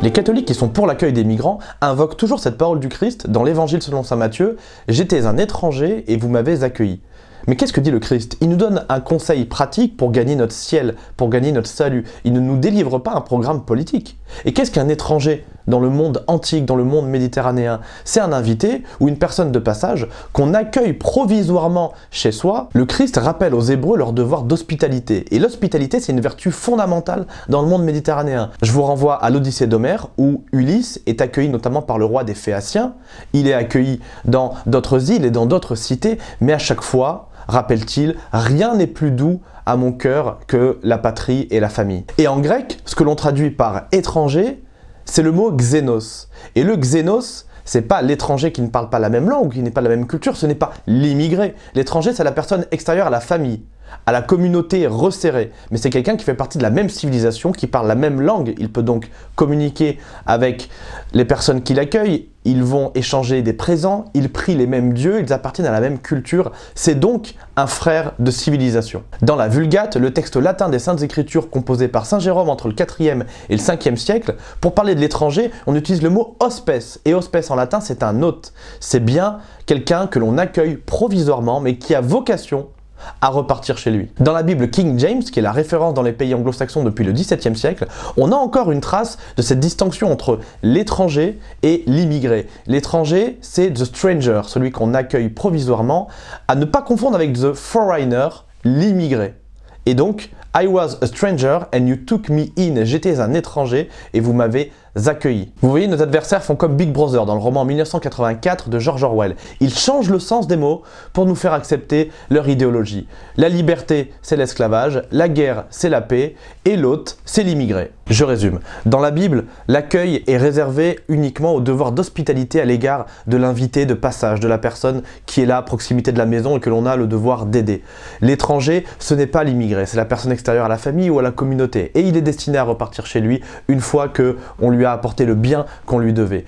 Les catholiques qui sont pour l'accueil des migrants invoquent toujours cette parole du Christ dans l'évangile selon saint Matthieu « J'étais un étranger et vous m'avez accueilli ». Mais qu'est-ce que dit le Christ? Il nous donne un conseil pratique pour gagner notre ciel, pour gagner notre salut. Il ne nous délivre pas un programme politique. Et qu'est-ce qu'un étranger dans le monde antique, dans le monde méditerranéen? C'est un invité ou une personne de passage qu'on accueille provisoirement chez soi. Le Christ rappelle aux Hébreux leur devoir d'hospitalité. Et l'hospitalité, c'est une vertu fondamentale dans le monde méditerranéen. Je vous renvoie à l'Odyssée d'Homère où Ulysse est accueilli notamment par le roi des Phéaciens. Il est accueilli dans d'autres îles et dans d'autres cités, mais à chaque fois, rappelle-t-il, rien n'est plus doux à mon cœur que la patrie et la famille. Et en grec, ce que l'on traduit par étranger, c'est le mot xénos. Et le xénos, c'est pas l'étranger qui ne parle pas la même langue, qui n'est pas la même culture, ce n'est pas l'immigré. L'étranger, c'est la personne extérieure à la famille à la communauté resserrée, mais c'est quelqu'un qui fait partie de la même civilisation, qui parle la même langue. Il peut donc communiquer avec les personnes qui l'accueillent, ils vont échanger des présents, ils prient les mêmes dieux, ils appartiennent à la même culture. C'est donc un frère de civilisation. Dans la Vulgate, le texte latin des Saintes Écritures composé par Saint Jérôme entre le 4e et le 5e siècle, pour parler de l'étranger, on utilise le mot hospes. Et hospes en latin, c'est un hôte. C'est bien quelqu'un que l'on accueille provisoirement, mais qui a vocation à repartir chez lui. Dans la Bible King James, qui est la référence dans les pays anglo-saxons depuis le XVIIe siècle, on a encore une trace de cette distinction entre l'étranger et l'immigré. L'étranger, c'est the stranger, celui qu'on accueille provisoirement, à ne pas confondre avec the foreigner, l'immigré. Et donc, I was a stranger and you took me in. J'étais un étranger et vous m'avez accueilli. Vous voyez, nos adversaires font comme Big Brother dans le roman 1984 de George Orwell. Ils changent le sens des mots pour nous faire accepter leur idéologie. La liberté, c'est l'esclavage, la guerre, c'est la paix, et l'autre, c'est l'immigré. Je résume. Dans la Bible, l'accueil est réservé uniquement au devoir d'hospitalité à l'égard de l'invité de passage, de la personne qui est là à proximité de la maison et que l'on a le devoir d'aider. L'étranger, ce n'est pas l'immigré, c'est la personne extérieure à la famille ou à la communauté. Et il est destiné à repartir chez lui une fois qu'on lui a apporté le bien qu'on lui devait.